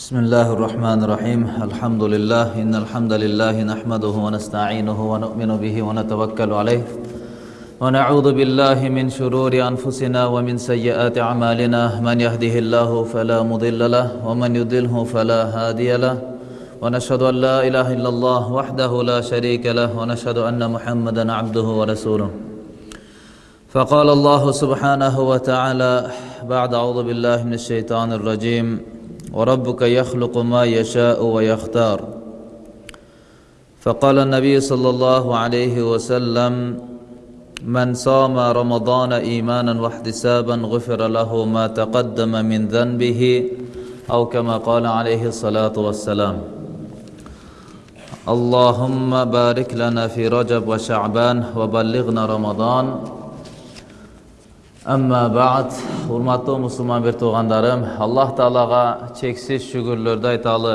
بسم الله الرحمن الرحيم الحمد لله إن الحمد لله نحمده ونستعينه ونؤمن به ونتوكل عليه ونعوذ بالله من شرور أنفسنا ومن سيئات أعمالنا من يهده الله فلا مضل له ومن يضله فلا هادي له ونشهد أن لا إله إلا الله وحده لا شريك له ونشهد أن محمدا عبده ورسوله فقال الله سبحانه وتعالى بعد أعوذ بالله من الشيطان الرجيم وربك يخلق ما يشاء ويختار. فقال النبي صلى الله عليه وسلم من صام رمضان إيمانا واحتسابا غفر له ما تقدم من ذنبه أو كما قال عليه الصلاة والسلام. اللهم بارك لنا في رجب وشعبان وبلغنا رمضان. أما بعد урматтуу мусулман бир туугандарым, Аллах Таалага чексиз шүгүрлөрдү айталы,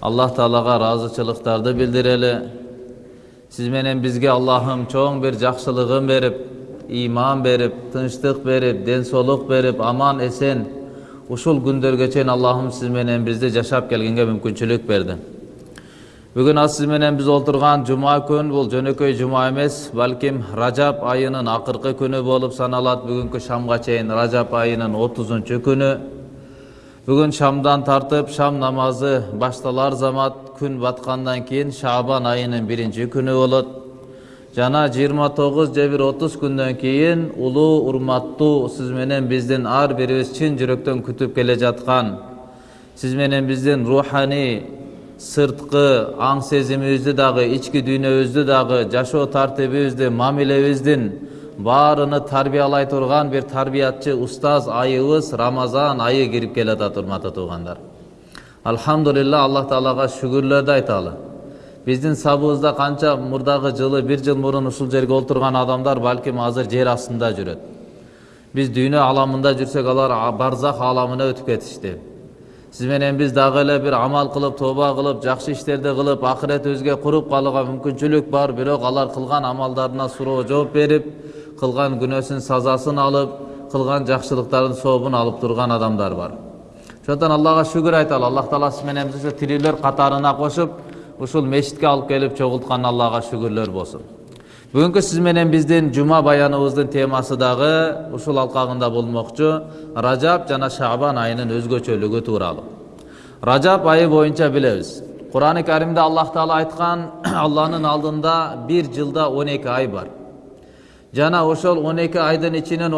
Аллах Таалага ыраазычылыктарды билдирели. Сиз менен бизге Аллахым чоң бир жакшылыгын берип, иман берип, тынчтык берип, ден соолук берип, аман эсен ушул күндөргө чейин Аллахым сиз менен бизди жашап келгенге мүмкүнчүлүк берди. Бүгүн аз сиз менен биз олтурган жума күн бул жөнөкөй жума эмес, балким Ражап айынын акыркы күнү болуп саналат. Бүгүнкү шамга чейин Ражап айынын 30 күнү. Бүгүн шамдан тартып шам намазы башталар замат күн баткандан кийин Шабан айынын 1 күнү болот. Жана 29 же бир 30 күндөн кийин улуу урматтуу сиз менен биздин ар бирибиз чын жүрөктөн күтүп келе жаткан сиз менен биздин руханий сырткы аң сезимибизди дагы ички дүйнөбүздү дагы жашоо тартибибизди мамилебиздин баарыны тарбиялай турган бир тарбиятчы устаз айыбыз рамазан айы кирип келатат урматтуу туугандар алхамдулилла аллах таалага шүгүрлөрдү айталы биздин сабыбызда канча мурдагы жылы бир жыл мурун ушул жерге олтурган адамдар балким азыр жер астында жүрөт биз дүйнө аламында жүрсөк алар барзах аламына өтүп кетишти сиз менен биз дагы эле бир амал кылып тооба кылып жакшы иштерди кылып акыретибизге куруп калууга мүмкүнчүлүк бар. Бирок алар кылган амалдарына суроо жооп берип кылган күнөөсүнүн сазасын алып кылган жакшылыктардын сообун алып турган адамдар бар. Ошондон аллага шүгүр айталы. Аллах таала сиз менен бизди тирүүлөр катарына кошуп ушул мечитке алып келип чогулткан аллага шүгүрлөр болсун бүгүнкү сиз менен биздин жума баяныбыздын темасы дагы ушул алкагында болмокчу ражаб жана шабан айынын өзгөчөлүгү тууралуу ражаб айы боюнча билебиз курани каримде аллах таала айткан алланын алдында бир жылда он эки ай бар жана ошол он эки айдын ичинен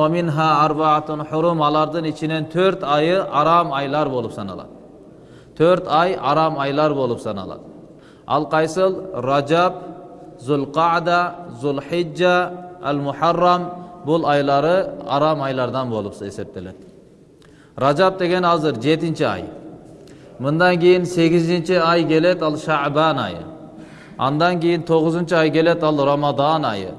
хурум алардын ичинен төрт айы арам айлар болуп саналат төрт ай арам айлар болуп саналат ал кайсыл ражаб зулқада зулхиджа ал мухаррам бул айлары арам айлардан болуп эсептелет ражаб деген азыр жетинчи ай мындан кийин сегизинчи ай келет ал шабан айы андан кийин тогузунчу ай келет ал рамадан айы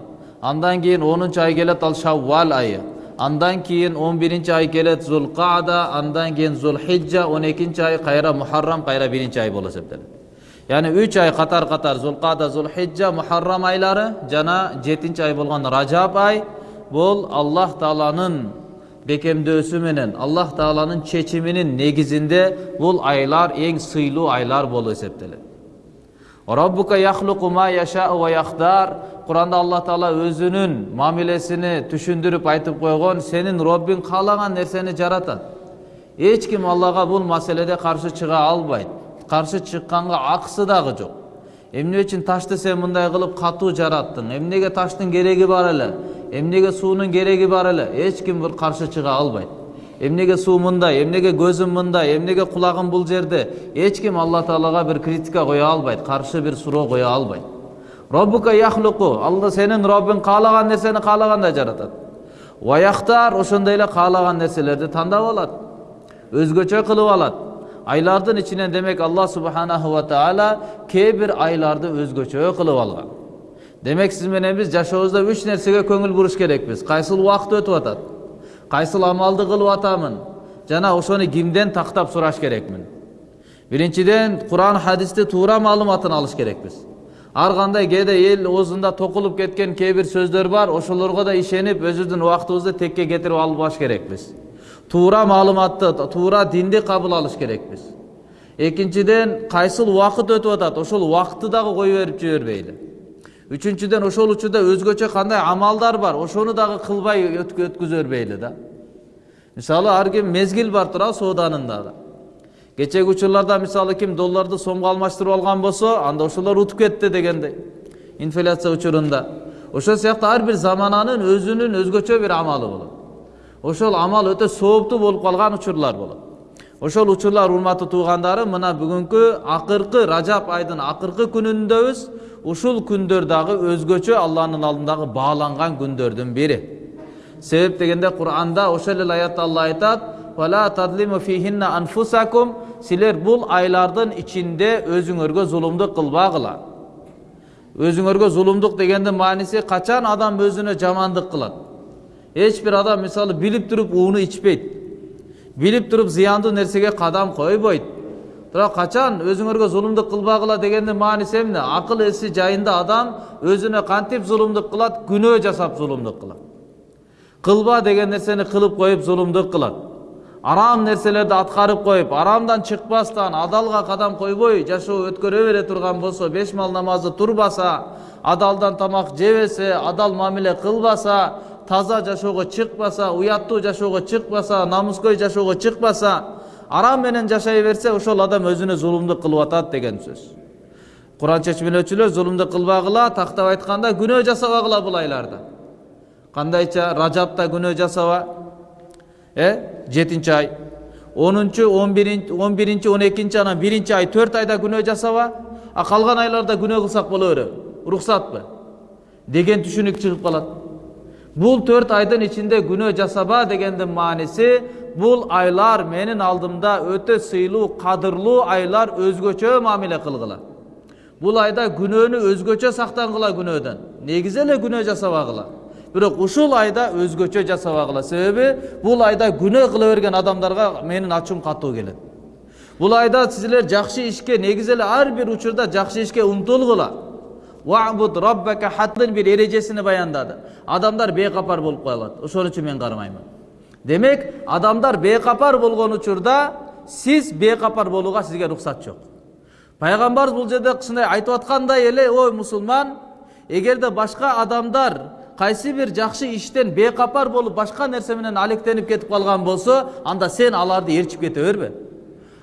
андан кийин онунчу ай келет ал шаввал айы андан кийин он биринчи ай келет зулқада андан кийин зулхиджа он экинчи ай кайра мухаррам кайра биринчи ай болуп эсептелет яғни үч ай қатар қатар зулқада зулхиджа мухаррам айлары жана жетинчи ай болгон ражаб ай бул аллах тааланын бекемдөөсү менен аллах тааланын чечиминин негизинде бул айлар эң сыйлуу айлар болуп эсептелет роббука яхлуку ма яшау ва яхтар куранда аллах таала өзүнүн мамилесини түшүндүрүп айтып койгон сенин роббиң каалаган нерсени жаратат эч ким аллага бул маселеде каршы чыга албайт каршы чыкканга акысы дагы жок эмне үчүн ташты сен мындай кылып катуу жараттың эмнеге таштын кереги бар эле эмнеге суунун кереги бар эле эч ким бир каршы чыга албайт эмнеге суу мындай эмнеге көзүм мындай эмнеге кулагым бул жерде эч ким алла таалага бир критика кое албайт каршы бир суроо кое албайт роббука яхлуку алла сенин роббиң каалаган нерсени каалагандай жаратат ваяхтар ошондой эле каалаган нерселерди тандап алат өзгөчө кылып алат айлардын ичинен демек алла субханаху ва таала кээ бир айларды өзгөчө кылып алган демек сиз менен биз жашообузда үч нерсеге көңүл буруш керекпиз кайсыл убакыт өтүп атат кайсыл амалды кылып атамын жана ошону кимден тактап сураш керекмин биринчиден куран хадисти туура маалыматын алыш керекпиз ар кандай кээде эл оозунда токулуп кеткен кээ бир сөздөр бар ошолорго да ишенип өзүбүздүн убактыбызды текке кетирип албаш керекпиз туура маалыматты туура динди кабыл алыш керекпиз экинчиден кайсыл убакыт өтүп атат ошол убакытты дагы кое берип жибербейли үчүнчүдөн ошол учурда өзгөчө кандай амалдар бар ошону дагы кылбай өткүзө бербейли да мисалы ар ким мезгил бар туурабы сооданын дагы кечеги учурларда мисалы ким долларды сомго алмаштырып алган болсо анда ошолор утуп кетти дегендей инфляция учурунда ошол сыяктуу ар бир замананын өзүнүн өзгөчө бир амалы болот ошол амал өтө сооптуу болуп калган учурлар болот ошол учурлар урматтуу туугандарым мына бүгүнкү акыркы ражап айдын акыркы күнүндөбүз ушул күндөр дагы өзгөчө алланын алдындагы бааланган күндөрдүн бири себеп дегенде куранда ошол эле аятта алла айтат силер бул айлардын ичинде өзүңөргө зулумдук кылбагыла өзүңөргө зулумдук дегендин мааниси качан адам өзүнө жамандык кылат эч бир адам мисалы билип туруп ууну ичпейт билип туруп зыяндуу нерсеге кадам койбойт бирок качан өзүңөргө зулумдук кылбагыла дегендин мааниси эмне акыл эси жайында адам өзүнө кантип зулумдук кылат күнөө жасап зулумдук кылат кылба деген нерсени кылып коюп зулумдук кылат арам нерселерди аткарып коюп арамдан чыкпастан адалга кадам койбой жашоо өткөрө бере турган болсо беш мал намазды турбаса адалдан тамак жебесе адал мамиле кылбаса таза жашоого чыкпаса уяттуу жашоого чыкпаса намыскөй жашоого чыкпаса арам менен жашай берсе ошол адам өзүнө зулумдук кылып атат деген сөз куран чечмелөөчүлөр зулумдук кылбагыла тактап айтканда күнөө жасабагыла бул айларда кандайча ражапта күнөө жасаба э жетинчи ай онунчу он биринчи он биринчи он экинчи анан биринчи ай төрт айда күнөө жасаба а калган айларда күнөө кылсак боло береби уруксатпы деген түшүнүк чыгып калат бул төрт айдын ичинде күнөө жасаба дегендин мааниси бул айлар менин алдымда өтө сыйлуу кадырлуу айлар өзгөчө мамиле кылгыла бул айда күнөөнү өзгөчө сактангыла күнөөдөн негизи эле күнөө жасабагыла бирок ушул айда өзгөчө жасабагыла себеби бул айда күнөө кыла берген адамдарга менин ачуум катуу келет бул айда силер жакшы ишке негизи эле ар бир учурда жакшы ишке умтулгула вабуд роббака хаттын бир эрежесини баяндады адамдар бейкапар болуп калат ошон үчүн мен кармаймын демек адамдар бейкапар болгон учурда сиз бейкапар болууга сизге уруксат жок пайгамбарыбыз бул жерде ушундай айтып аткандай эле ой мусулман эгерде башка адамдар кайсы бир жакшы иштен бейкапар болуп башка нерсе менен алектенип кетип калган болсо анда сен аларды ээрчип кете бербе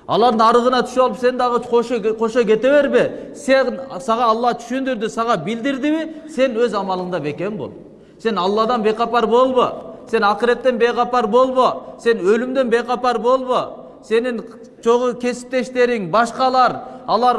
алардын арыгына түшүп алып сен дагы кошо кете бербе сен сага алла түшүндүрдү сага билдирдиби сен өз амалыңда бекем бол. Сен алладан бейкапар болбо сен акыреттен бейкапар болбо сен өлүмдөн бейкапар болбо сенин чогуу кесиптештериң башкалар алар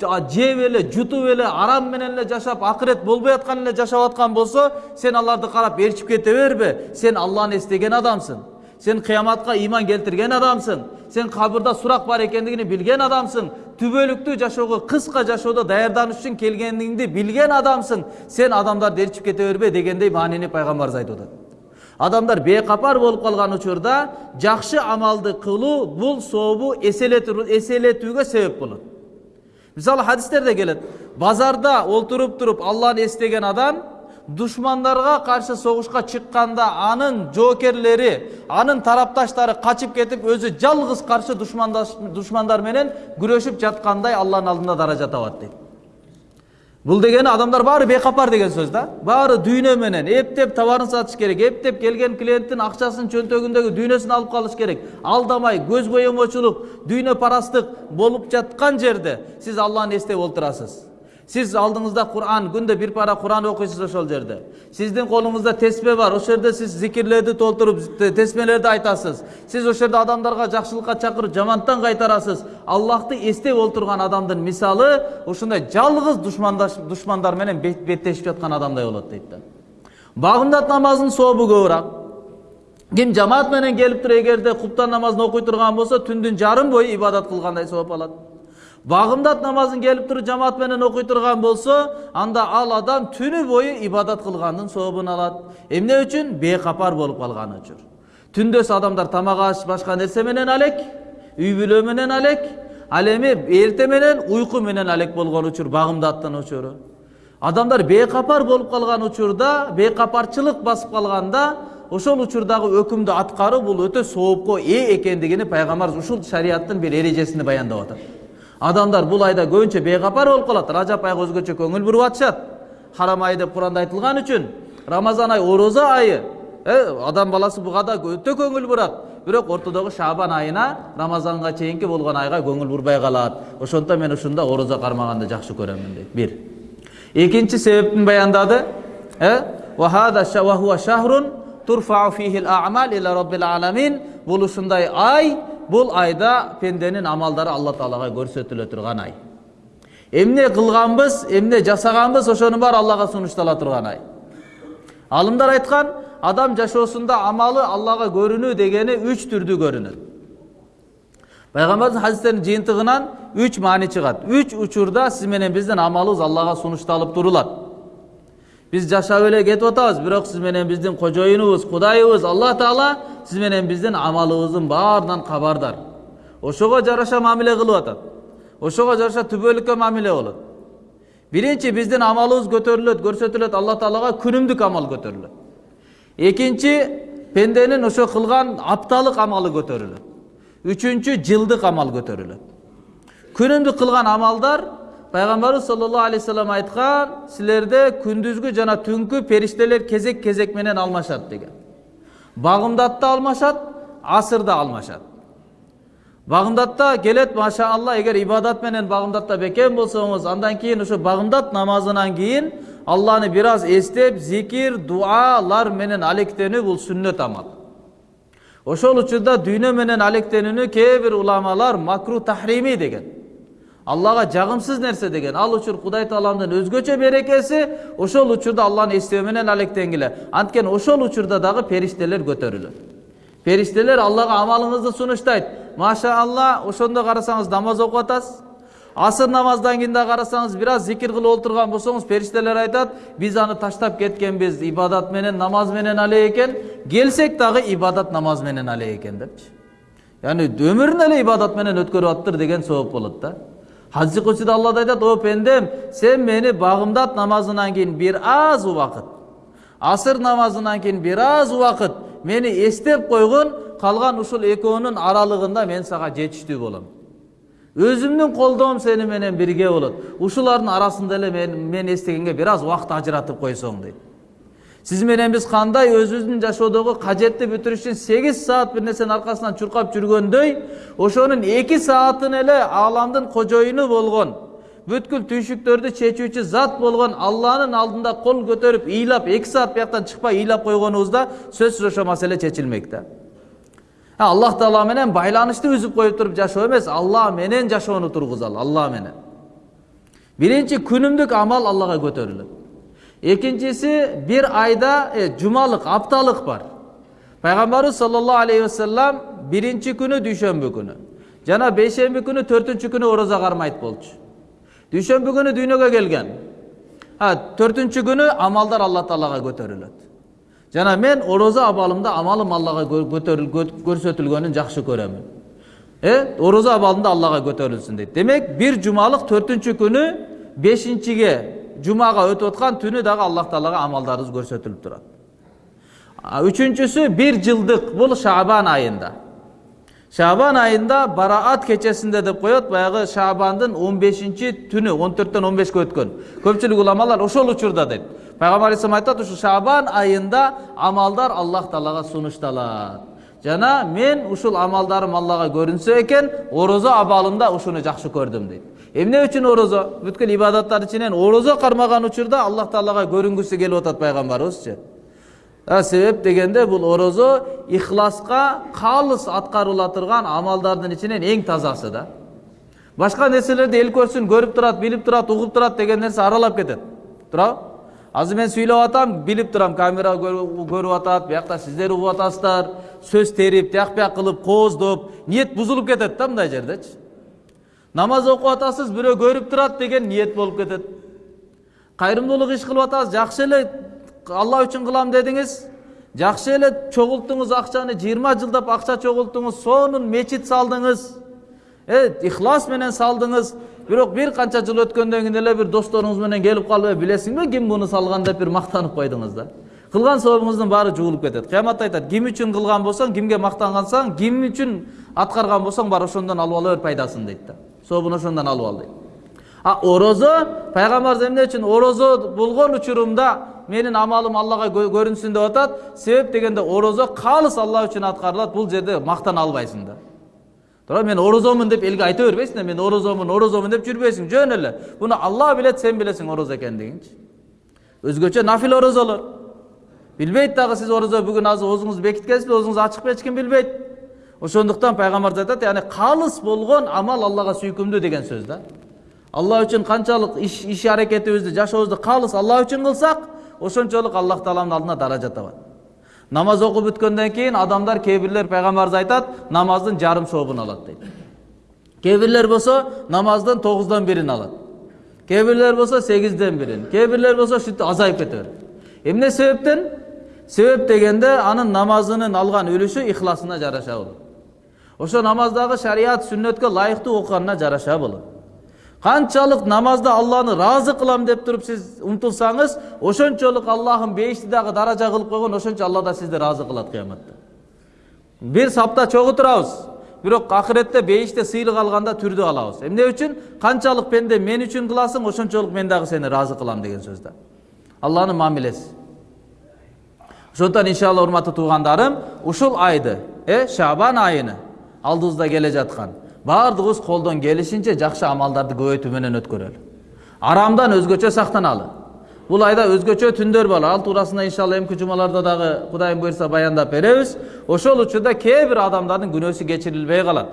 жеп эле жутуп эле арам менен эле жашап акырет болбой аткан эле жашап аткан болсо сен аларды карап ээрчип кете бербе сен алланы эстеген адамсың. Сен кыяматка ыйман келтирген адамсың. Сен кабырда сурак бар экендигин билген адамсың түбөлүктүү жашоого кыска жашоодо даярданыш үчүн келгениңди билген адамсың сен адамдарды ээрчип кете бербе дегендей маанини пайгамбарыбыз айтып атат адамдар бейкапар болуп калган учурда жакшы амалды кылуу бул сообу эселетүүгө себеп болот мисалы хадистерде келет базарда олтуруп туруп алланы эстеген адам душмандарга каршы согушка чыкканда анын жоокерлери анын тарапташтары качып кетип өзү жалгыз каршы душмандар менен күрөшүп жаткандай алланын алдында даража табат дейт бул дегени адамдар баары бейкапар деген сөз да баары дүйнө менен эптеп товарын сатыш керек эптеп келген клиенттин акчасын чөнтөгүндөгү дүйнөсүн алып калыш керек алдамай көз боемочулук дүйнө парастык болуп жаткан жерде сиз алланы эстеп олтурасыз сиз алдыңызда куран күндө бир пара куран окуйсуз ошол жерде сиздин колуңузда теспе бар ошол жерде сиз зикирлерди толтуруп тесмелерди айтасыз сиз ошол жерде адамдарга жакшылыкка чакырып жамандтан кайтарасыз аллахты эстеп олтурган адамдын мисалы ушундай жалгыз душмандар менен беттешип жаткан адамдай болот дейт да багымдат намазынын сообу көбүрөөк ким жамаат менен келип туруп эгерде куптан намазын окуй турган болсо түндүн жарым бою ибадат кылгандай сооп алат багымдат намазын келип туруп жамаат менен окуй турган болсо анда ал адам түнү бою ибадат кылгандын сообун алат эмне үчүн бейкапар болуп калган үчүн түндөсү адамдар тамак аш башка нерсе менен алек үй бүлө менен алек ал эми эрте менен уйку менен алек болгон учур багымдаттын учуру адамдар бейкапар болуп калган учурда бейкапарчылык басып калганда ошол учурдагы өкүмдү аткаруу бул өтө соопко ээ экендигини пайгамбарыбыз ушул шариаттын бир эрежесинде баяндап атат адамдар бул айда көбүнчө бейкапар болуп калат ражап айга өзгөчө көңүл буруп атышат харам ай деп куранда айтылган үчүн рамазан ай орозо айы э, адам баласы буга да өтө көңүл бурат бирок ортодогу шабан айына рамазанга чейинки болгон айга көңүл бурбай калат ошондуктан мен ушунда орозо кармаганды жакшы көрөмүн дейт бир. Экинчи себептин баяндады. Э, бул ушундай ай бул айда пенденин амалдары алла таалага көрсөтүлө турган ай. Эмне кылганбыз эмне жасаганбыз ошонун баары аллага сунуштала турган ай. Алымдар айткан адам жашоосунда амалы аллага көрүнүү дегени үч түрдүү көрүнөт пайгамбардын хадистеринин жыйынтыгынан үч маани чыгат үч учурда сиз менен биздин амалыбыз аллага сунушталып турулат биз жашап эле кетип атабыз бирок сиз менен биздин кожоюнубуз кудайыбыз алла таала сиз менен биздин амалыбыздын баарынан кабардар ошого жараша мамиле кылып атат ошого жараша түбөлүккө мамиле болот биринчи биздин амалыбыз көтөрүлөт көрсөтүлөт алла таалага күнүмдүк амал көтөрүлөт экинчи пенденин ошо кылган апталык амалы көтөрүлөт үчүнчү жылдык амал көтөрүлөт күнүмдүк кылган амалдар пайгамбарыбыз саллаллаху алейхи вассалам айткан силерде күндүзгү жана түнкү периштелер кезек кезек менен алмашат деген багымдатта алмашат асырда алмашат багымдатта келет машаалла эгер ибадат менен багымдатта бекем болсоңуз андан кийин ошо багымдат намазынан кийин алланы бир аз эстеп зикир дуалар менен алектенүү бул сүннөт амал ошол учурда дүйнө менен алектенүүнү кээ бир уламалар макру тахрими деген аллага жагымсыз нерсе деген ал учур кудай тааланын өзгөчө берекеси ошол учурда алланы эстөө менен алектенгиле анткени ошол учурда дагы периштелер көтөрүлөт периштелер аллага амалыңызды сунуштайт машаалла ошондо карасаңыз намаз окуп атасыз асыр намаздан кийин да карасаңыз бир аз зикир кылып отурган болсоңуз периштелер айтат биз аны таштап кеткенбиз ибадат менен намаз менен алек экен келсек дагы ибадат намаз менен алек экен депчи яғни өмүрүн эле ибадат менен өткөрүп атыптыр деген сооп болот да кудсиде алла да айтат о пендем сен мени багымдат намазынан кийин бир аз убакыт асыр намазынан кийин бир аз убакыт мени эстеп койгун калган ушул экөөнүн аралыгында мен сага жетиштүү болом өзүмдүн колдоом сени менен бирге болот ушулардын арасында эле мен, мен эстегенге бир аз убакыт ажыратып койсоң дейт сиз менен биз кандай өзүбүздүн жашоодогу кажетти бүтүрүш үчүн сегиз саат бир нерсенин аркасынан чуркап жүргөндөй ошонун эки саатын эле ааламдын кожоюну болгон бүткүл түйшүктөрдү чечүүчү зат болгон алланын алдында кол көтөрүп ыйлап эки саат бияктан чыкпай ыйлап койгонубузда сөзсүз ошол маселе чечилмек да аллах таала менен байланышты үзүп коюп туруп жашоо эмес алла менен жашоону тургузалы алла менен биринчи күнүмдүк амал аллага көтөрүлөт экинчиси бир айда э, жумалык апталык бар пайгамбарыбыз саллаллаху алейхи вассалам биринчи күнү дүйшөмбү күнү жана бейшемби күнү төртүнчү күнү орозо кармайт болчу дүйшөмбү күнү дүйнөгө келген төртүнчү күнү амалдар алла таалага көтөрүлөт жана мен орозо абалымда амалым аллага көрсөтүлгөнүн жакшы көрөмүн э орозо абалында аллага көтөрүлсүн дейт демек бир жумалык төртүнчү күнү бешинчиге жумага өтүп аткан түнү дагы аллах таалага амалдарыбыз көрсөтүлүп турат үчүнчүсү бир жылдык бул шабан айында шабан айында бараат кечесинде деп коет баягы шабандын он бешинчи түнү он төрттөн он бешке өткөн көпчүлүк уламалар ошол учурда дейт пайгамбар алейхисалам айтат ушу шабан айында амалдар аллах таалага сунушталат жана мен ушул амалдарым аллага көрүнсө экен орозо абалымда ушуну жакшы көрдүм дейт эмне үчүн орозо бүткүл ибадаттар ичинен орозо кармаган учурда аллах таалага көрүнгүсү келип атат пайгамбарыбызчы себеп дегенде бул орозо ихласка калыс аткарыла турган амалдардын ичинен эң тазасы да башка нерселерди эл көрсүн көрүп турат билип турат угуп турат деген нерсе аралап кетет туурабы азыр мен сүйлөп атам билип турам камера көрүп атат биякта сиздер угуп атасыздар сөз терип тияк бияк кылып кооздоп ниет бузулуп кетет да мындай жердечи намаз окуп атасыз бирөө көрүп турат деген ниет болуп кетет кайрымдуулук иш кылып атасыз жакшы эле алла үчүн кылам дедиңиз жакшы эле чогулттуңуз акчаны жыйырма жылдап акча чогулттуңуз сонун мечит салдыңыз э ихлас менен салдыңыз бирок бир канча жыл өткөндөн кийин эле бир досторуңуз менен келип калып билесиңби ким муну салган деп бир мактанып койдуңуз да кылган сообуңуздун баары жуулуп кетет кыяматта айтат ким үчүн кылган болсоң кимге мактангансаң ким үчүн аткарган болсоң бар ошондон алып ала бер пайдасын дейт да сообун ошондон алып ал дейт а орозо пайгамбарыбыз эмне үчүн орозо болгон учурумда менин амалым аллага көрүнсүн деп атат себеп дегенде орозо калыс алла үчүн аткарылат бул жерде мактана албайсың да туура мен орозомун деп элге айта бербейсиң да мен орозомун орозомун деп жүрбөйсүң жөн эле буну алла билет сен билесиң орозо экендигинчи өзгөчө нафил орозолор билбейт дагы сиз орозо бүгүн азыр оозуңузду бекиткенсизби оозуңузду ачык эч ким билбейт ошондуктан пайгамбарыбыз айтат яғни калыс болгон амал аллага сүйкүмдүү деген сөз да. Алла үчүн канчалык иш аракетибизди жашообузду калыс алла үчүн кылсак ошончолук аллах тааланын алдында даража табат намаз окуп бүткөндөн кийин адамдар кээ бирлер пайгамбарыбыз айтат намаздын жарым сообун алат дейт кээ бирлер болсо намаздын тогуздон бирин алат кээ бирлер болсо сегизден бирин кээ бирлер болсо ушинтип азайып кете берет эмне себептен? Себеп дегенде анын намазынын алган үлүшү ихласына жараша болот ошо намаздагы шарият сүннөткө ылайыктуу окуганына жараша болот канчалык намазда алланы ыраазы кылам деп туруп сиз умтулсаңыз ошончолук аллахым бейишти дагы даража кылып койгон ошончо алла да сизди ыраазы кылат кыяматта бир сапта чогуу турабыз бирок акыретте бейиште сыйлык алганда түрдүү алабыз эмне үчүн канчалык пенде мен үчүн кыласың ошончолук мен дагы сени ыраазы кылам деген сөз да алланын мамилеси ошондуктан иншалла урматтуу туугандарым ушул айды э шабан айыны алдыбызда келе жаткан баардыгыбыз колдон келишинче жакшы амалдарды көбөйтүү менен өткөрөлү арамдан өзгөчө сактаналы бул айда өзгөчө түндөр бар ал туурасында иншалла эмки жумаларда дагы кудайым буюрса баяндап беребиз ошол учурда кээ бир адамдардын күнөөсү кечирилбей калат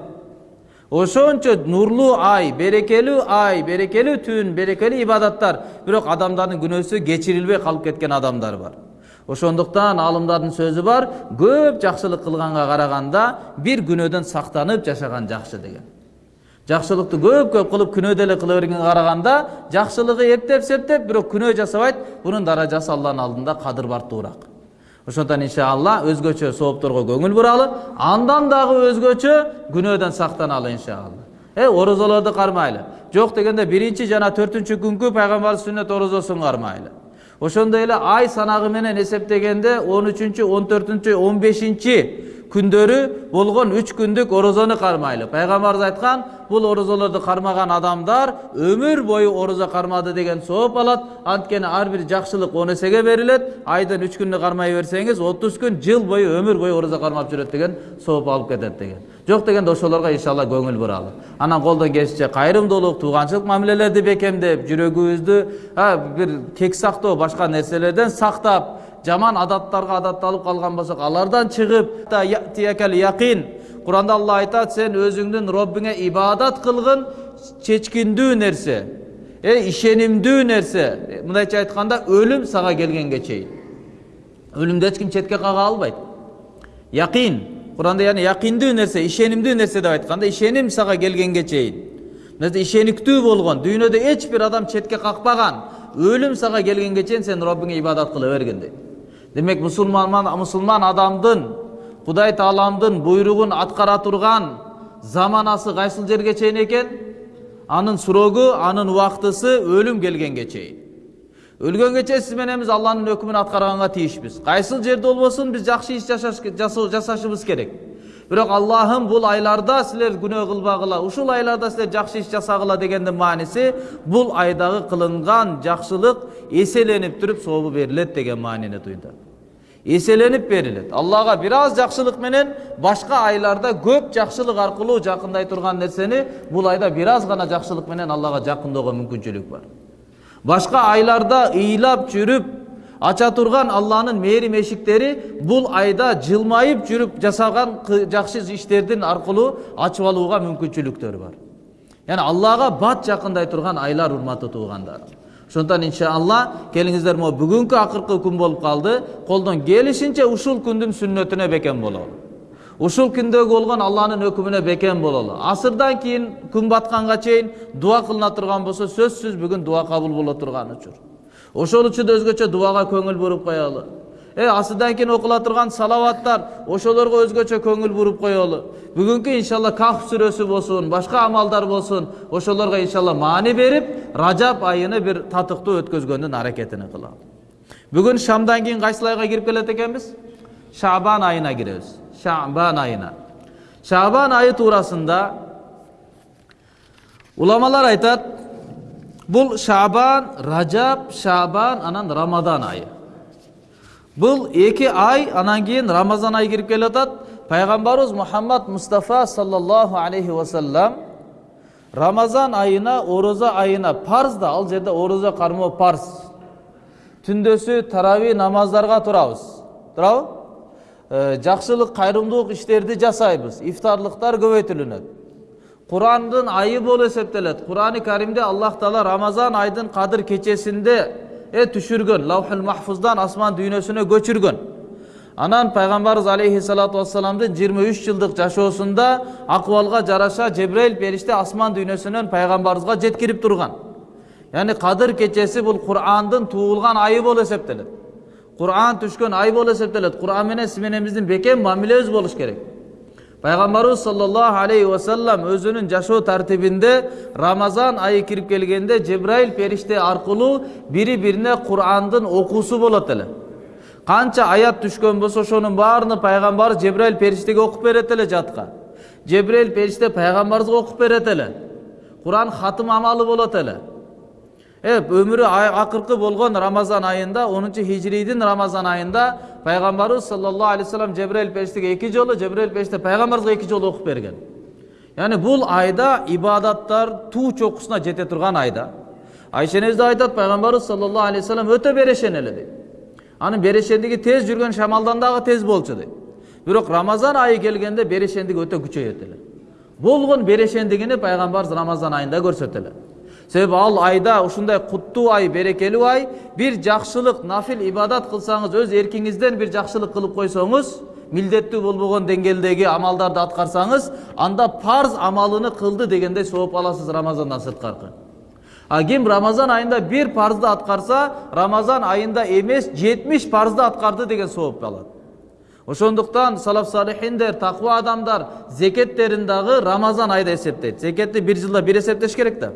ошончо нурлуу ай берекелүү ай берекелүү түн берекелүү ибадаттар бирок адамдардын күнөөсү кечирилбей калып кеткен адамдар бар ошондуктан алымдардын сөзү бар көп жакшылык кылганга караганда бир күнөөдөн сактанып жашаган жакшы деген. Жакшылыкты көп көп кылып күнөө деле кыла бергенге караганда жакшылыгы эптеп септеп бирок күнөө жасабайт бунун даражасы алланын алдында кадыр бартуураак ошондуктан иншалла өзгөчө соопторго көңүл буралы андан дагы өзгөчө күнөөдөн сактаналы иншалла э орозолорду кармайлы. Жок дегенде биринчи жана төртүнчү күнкү пайгамбардын сүннөт орозосун кармайлы. Ошондой эле ай санагы менен эсептегенде он үчүнчү он төртүнчү он бешинчи күндөрү болгон үч күндүк орозону кармайлы пайгамбарыбыз айткан бул орозолорду кармаган адамдар өмүр бою орозо кармады деген сооп алат анткени ар бир жакшылык он эсеге берилет айдын үч күнү кармай берсеңиз отуз күн жыл бою өмүр бою орозо кармап жүрөт деген сооп алып кетет деген. Жок дегенде ошолорго иншалла көңүл буралы анан колдон келишинче кайрымдуулук тууганчылык мамилелерди бекемдеп жүрөгүбүздү бир кек сактоо башка нерселерден сактап жаман адаттарга адатталып калган болсок алардан чыгып якин куранда алла айтат сен өзүңдүн роббиңе ибадат кылгын чечкиндүү нерсе э ишенимдүү нерсе мындайча айтканда өлүм сага келгенге чейин өлүмдү эч ким четке кага албайт якин куранда яны якиндүү нерсе ишенимдүү нерсе деп айтканда ишеним сага келгенге чейин ишениктүү болгон дүйнөдө эч бир адам четке какпаган өлүм сага келгенге чейин сен роббиңе ибадат кыла бергин дейт демек мусулман мусулман адамдын кудай тааламдын буйругун аткара турган заманасы кайсыл жерге чейин экен анын срогу анын убактысы өлүм келгенге чейин өлгөнгө чейин сиз менен биз алланын өкүмүн аткарганга тийишпиз кайсыл жерде болбосун биз жакшы иш жасашыбыз керек бирок аллахым бул айларда силер күнөө кылбагыла ушул айларда силер жакшы иш жасагыла дегендин мааниси бул айдагы кылынган жакшылык эселенип туруп сообу берилет деген маанини туйдат эселенип берилет аллага бир аз жакшылык менен башка айларда көп жакшылык аркылуу жакындай турган нерсени бул айда бир аз гана жакшылык менен аллага жакындоого мүмкүнчүлүк бар. Башка айларда ыйлап жүрүп ача турган алланын мээрим эшиктери бул айда жылмайып жүрүп жасаган жакшы иштердин аркылуу ачып алууга мүмкүнчүлүктөр бар. Яғни аллага бат жакындай турган айлар урматтуу туугандар ошондуктан иншалла келиңиздер могу бүгүнкү акыркы күн болуп калды колдон келишинче ушул күндүн сүннөтүнө бекем бололу ушул күндөгү болгон алланын өкүмүнө бекем бололу асырдан кийин күн батканга чейин дуа кылына турган болсо сөзсүз бүгүн дуа кабыл боло турган учур ошол үчүн өзгөчө дуага көңүл буруп коелу э асырдан кийин окула турган салаваттар ошолорго өзгөчө көңүл буруп коелу бүгүнкү иншалла кахф сүрөсү болсун башка амалдар болсун ошолорго иншалла маани берип ражап айыны бир татыктуу өткөзгөндүн аракетин кылалы бүгін шамдан кейін қайсыл айға кіріп келеді екенбіз шабан айына кіреміз шабан айына шабан айы турасында уламалар айтады бұл шабан ражаб шабан анан рамадан айы бұл екі ай анан кейін рамазан айы кіріп келе жатады пайғамбарымыз мұхаммад мұстафа саллаллаху алейхи уассалам рамазан айына ораза айына парыз да ал жерде ораза қармау парыз. Түндөсү тарави намаздарға тұрабыз туурабы Э, жақсылық қайырымдылық іштерді жасайбыз ифтарлықтар көбейтілінеді. Құрандың айы болып есептеледі. Құрани кәрімде аллах тағала рамазан айдың қадір кечесінде е түшірген лаухул махфуздан асман дүйнөсүнө көчүргөн анан пайгамбарыбыз алейхисалату вассаламдын жыйырма үч жылдык жашоосунда акыбалга жараша жебрейил периште асман дүйнөсүнөн пайгамбарыбызга жеткирип турган яғни қадір кечеси бул курандын туулган айы болуп эсептелет құран түшкен ай болып есептеледі құран менен сиз менен биздин бекем мамилебиз болуш керек пайгамбарыбыз саллаллаху алейхи вассалам өзүнүн жашоо тартибинде рамазан айы кирип келгенде жебраил периште аркылуу бири бирине курандын окуусу болот эле канча аят түшкөн болсо ошонун баарыны пайгамбар жебраил периштеге окуп берет эле жатка жебраил периште пайгамбарыбызга окуп берет эле куран хатым амалы болот эле е өмірі ақырқы болған рамазан айында 10 хижрийдің рамазан айында пайғамбарымыз саллаллаху алейхи вассалам жебірейіл періштеге екі жолы жебірейіл періште пайғамбарымызға екі жолы оқып берген яғни бұл айда ибадаттар туу чокусуна жете турган айда айша энебиз да айтат пайгамбарыбыз саллаллаху алейхи вассалам өтө берешен эле дейт анын берешендиги тез жүргөн шамалдан дагы тез болчу дейт бирок рамазан айы келгенде берешендиги өтө күчөйөт эле болгон берешендигини пайгамбарыбыз рамазан айында көрсөтөт эле себеби ал айда ушундай куттуу ай берекелүү ай бир жакшылык нафил ибадат кылсаңыз өз эркиңизден бир жакшылык кылып койсоңуз милдеттүү болбогон деңгээлдеги амалдарды аткарсаңыз анда парз амалыны кылды дегендей сооп аласыз рамазандан сырткаркы а ким рамазан айында бир парзды аткарса рамазан айында эмес жетимиш парзды аткарды деген сооп алат ошондуктан салаф салихиндер такыба адамдар зекеттерин дагы рамазан айда эсептейт зекетти бир жылда бир эсептеш керек да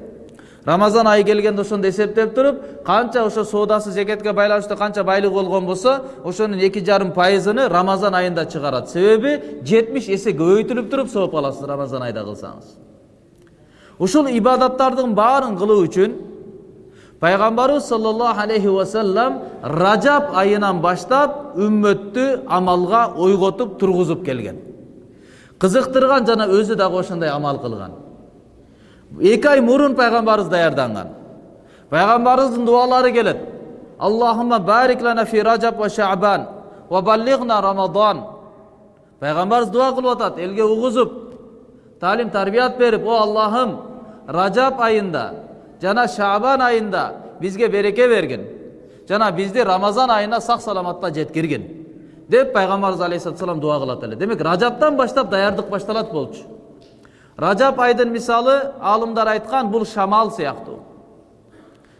рамазан айы келгенде ошондо эсептеп туруп канча ошо соодасы зекетке байланыштуу канча байлыгы болгон болсо ошонун эки жарым пайызыны рамазан айында чыгарат. Себеби жетимиш эсе көбөйтүлүп туруп сооп аласыз рамазан айда кылсаңыз. Ушул ибадаттардын баарын кылуу үчүн пайгамбарыбыз саллаллаху алейхи вассалам ражаб айынан баштап үммөттү амалга ойготуп тургузуп келген. Кызыктырган жана өзү дагы ошондой амал кылган эки ай мурун пайгамбарыбыз даярданган пайгамбарыбыздын дубалары келет аллахума барик лана фи ражаб ва шабан ва баллигна рамадан пайгамбарыбыз дуа кылып атат элге угузуп таалим тарбият берип о аллахым ражаб айында жана шабан айында бизге береке бергин жана бизди рамазан айына сак саламатта жеткиргин деп пайгамбарыбыз алейхисалам дуа кылат эле демек ражаптан баштап даярдык башталат болчу ражаб айдын мисалы алымдар айткан бул шамал сыяктуу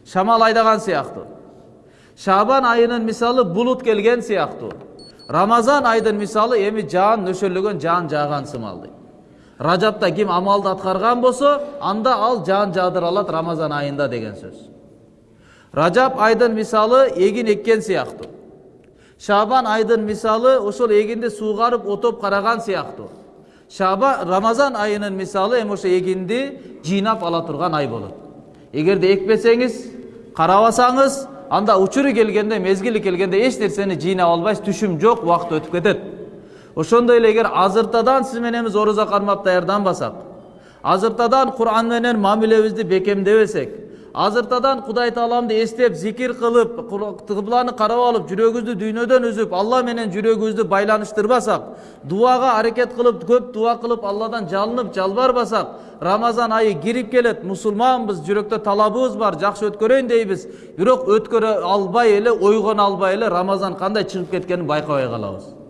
шамал айдаган сыяктуу шабан айынын мисалы булут келген сыяктуу рамазан айдын мисалы эми жаан нөшөрлөгөн жаан жааган сымал дейт ражапта ким амалды аткарган болсо анда ал жаан жаадыра алат рамазан айында деген сөз ражап айдын мисалы эгин эккен сыяктуу шабан айдын мисалы ошол эгинди суугарып отоп караган сыяктуу шаба рамазан айынын мисалы эми ошо эгинди жыйнап ала турган ай болот эгерде экпесеңиз карабасаңыз анда учуру келгенде мезгили келгенде эч нерсени жыйнап албайсыз түшүм жок убакыт өтүп кетет ошондой эле эгер азыртадан сиз менен биз орозо кармап даярданбасак азыртадан куран менен мамилебизди бекемдебесек азыртадан кудай тааламды эстеп зикир кылып кыбланы карап алып жүрөгүбүздү дүйнөдөн үзүп алла менен жүрөгүбүздү байланыштырбасак дуага аракет кылып көп дуа кылып алладан жалынып жалбарбасак рамазан айы кирип келет мусулманбыз жүрөктө талабыбыз бар жакшы өткөрөйүн дейбиз бирок өткөрө албай эле ойгоно албай эле рамазан кандай чыгып кеткенин байкабай калабыз.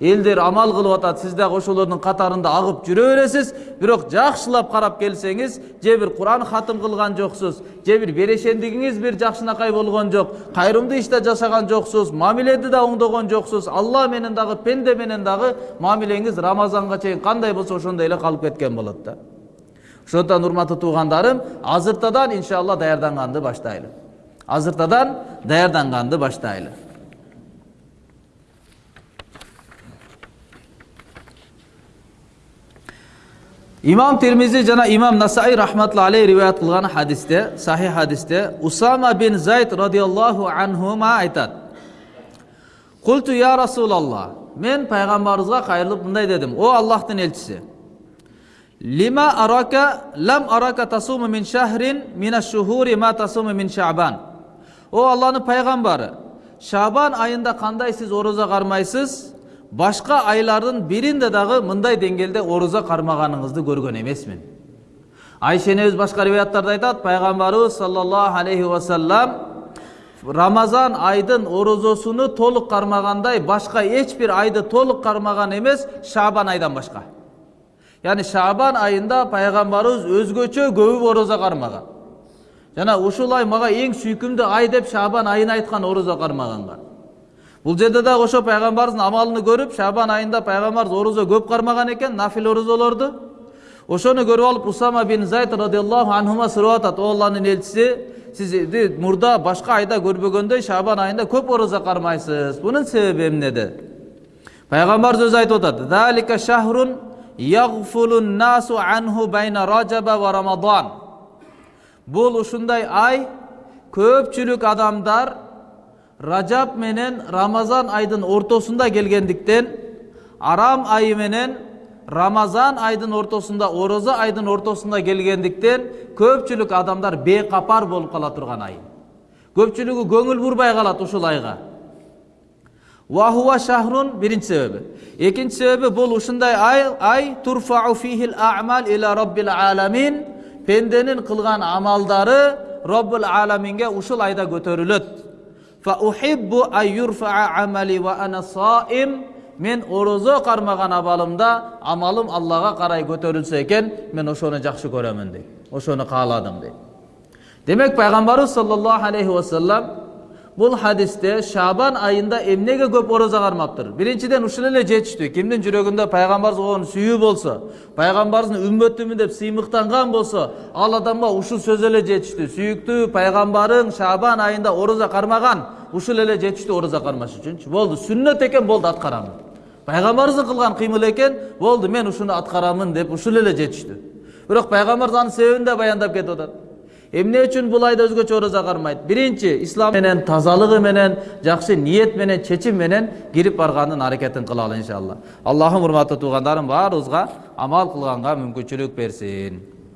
Элдер амал кылып атат сиз дагы ошолордун катарында агып жүрө бересиз бирок жакшылап карап келсеңиз же бир куран хатым кылган жоксуз же бир берешендигиңиз бир жакшынакай болгон жок кайрымдуу иш да жашаган жоксуз мамиледи да оңдогон жоксуз алла менен дагы пенде менен дагы мамилеңиз рамазанга чейин кандай болсо ошондой эле калып кеткен болот да. Ошондуктан урматтуу туугандарым азыртадан иншалла даярданганды баштайлы. Азыртадан даярданганды баштайлы. Имам термизи жана имам насаи рахматулла алейх риwayat кылган хадисте сахих хадисте усама бин зайд радиаллаху анхума айтат култу я расулалла мен пайгамбарыбызга кайрылып мындай дедим о аллахтын элчиси лима арака лам арака тасуму мин шахрин мина шухури ма тасуму мин шабан о алланын пайгамбары шабан айында кандай сиз ороза кармайсыз башка айлардын биринде дагы мындай деңгээлде ороза кармаганыңызды көргөн эмесмин айша энебиз башка риwаяттарда айтат пайгамбарыбыз саллаллаху алейхи вассалам рамазан айдын орозосуну толук кармагандай башка эч бир айды толук кармаган эмес шабан айдан башка яғни шабан айында пайғамбарыбыз өзгөчө көп ороза кармаган жана ушул ай мага эң сүйкүмдүү ай деп шабан айын айткан ороза кармаганга бул жерде дагы ошо пайгамбарыбыздын амалын көрүп шабан айында пайгамбарыбыз орозо көп кармаган экен нафил орозолорду ошону көрүп алып усама бин зайд радиаллаху анхума сурап атат о алланын элчиси сизди мурда башка айда көрбөгөндөй шабан айында көп ороза кармайсыз бунун себеби эмнеде пайгамбарыбыз өзү айтып атат залика шахрун ягфулун насу анху байна ражаба ва рамадан бул ушундай ай көпчүлүк адамдар ражаб менен рамазан айдын ортосунда келгендиктен арам айы менен рамазан айдын ортосунда орозо айдын ортосунда келгендиктен көпчүлүк адамдар бейкапар болуп кала турган ай көпчүлүгү көңүл бурбай калат ушул айга вахуа шахрун биринчи себеби экинчи себеби бул ушундай ай ай турфау фихил амал иля роббил аламин пенденин кылган амалдары роббул аламинге ушул айда көтөрүлөт фа ухиббу ан юрфаа амали ва ана саим мен орозо кармаган абалымда амалым аллага карай көтөрүлсө экен мен ошону жакшы көрөмүн дейт ошону кааладым дейт демек пайгамбарыбыз саллаллаху алейхи вассалам бул хадисте шабан айында эмнеге көп ороза кармаптыр биринчиден ушул эле жетиштүү кимдин жүрөгүндө пайгамбарыбызга болгон сүйүү болсо пайгамбарыбыздын үммөтүмүн деп сыймыктанган болсо ал адамга ушул сөз эле жетиштүү сүйүктүү пайгамбарың шабан айында ороза кармаган ушул эле жетиштүү ороза кармаш үчүнчү болду сүннөт экен болду аткарамын пайгамбарыбыздын кылган кыймыл экен болду мен ушуну аткарамын деп ушул эле жетиштүү бирок пайгамбарыбыз анын себебин да баяндап кетип атат эмне үчүн бул айда өзгөчө ороза кармайт биринчи ислам менен тазалыгы менен жакшы ниет менен чечим менен кирип барганын аракетин кылалы иншалла аллахым урматтуу туугандарым баарыбызга амал кылганга мүмкүнчүлүк берсин